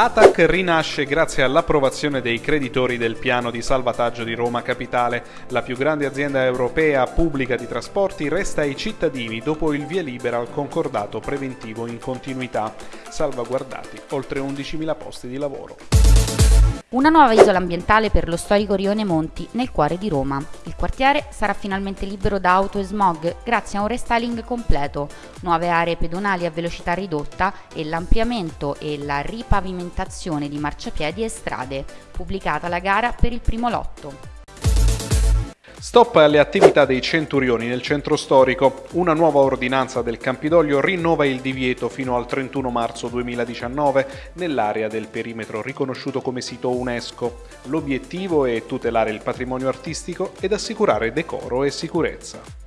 ATAC rinasce grazie all'approvazione dei creditori del piano di salvataggio di Roma Capitale. La più grande azienda europea pubblica di trasporti resta ai cittadini dopo il via libera al concordato preventivo in continuità, salvaguardati oltre 11.000 posti di lavoro. Una nuova isola ambientale per lo storico Rione Monti, nel cuore di Roma. Il quartiere sarà finalmente libero da auto e smog grazie a un restyling completo, nuove aree pedonali a velocità ridotta e l'ampliamento e la ripavimentazione di marciapiedi e strade, pubblicata la gara per il primo lotto. Stop alle attività dei centurioni nel centro storico. Una nuova ordinanza del Campidoglio rinnova il divieto fino al 31 marzo 2019 nell'area del perimetro riconosciuto come sito UNESCO. L'obiettivo è tutelare il patrimonio artistico ed assicurare decoro e sicurezza.